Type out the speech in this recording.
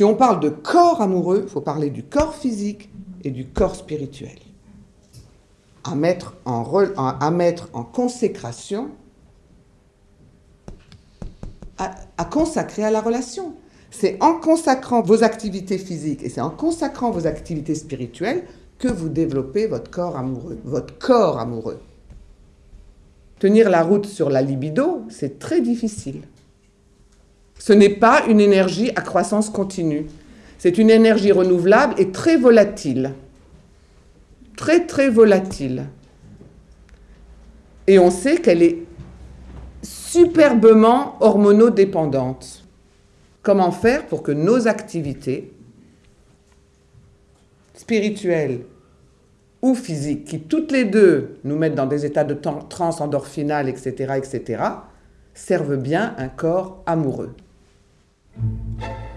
Si on parle de corps amoureux, il faut parler du corps physique et du corps spirituel. À mettre en, consécration, à, à consacrer à la relation. C'est en consacrant vos activités physiques et c'est en consacrant vos activités spirituelles que vous développez votre corps amoureux, votre corps amoureux. Tenir la route sur la libido, c'est très difficile. Ce n'est pas une énergie à croissance continue. C'est une énergie renouvelable et très volatile. Très, très volatile. Et on sait qu'elle est superbement hormonodépendante. Comment faire pour que nos activités spirituelles ou physiques, qui toutes les deux nous mettent dans des états de trans endorphinale, etc., etc., servent bien un corps amoureux? Thank you.